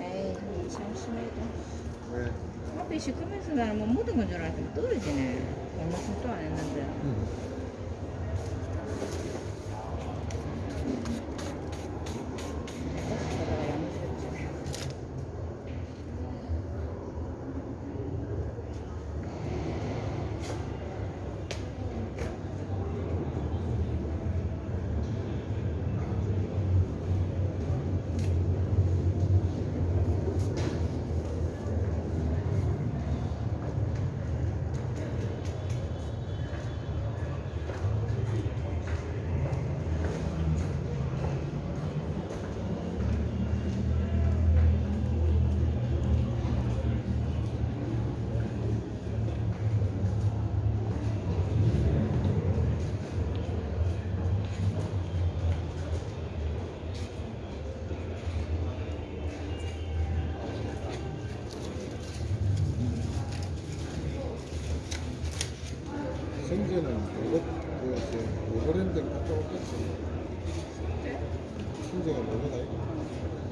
에이 참 심해도. 왜? 앞에 시커면서 나는 뭐 묻은 건 줄 알았더니 떨어지네. 얼마 전도 안 했는데. 내가 양주였지. 생제는 요거 그 갔다 오겠지. 생제가 뭐가 마산에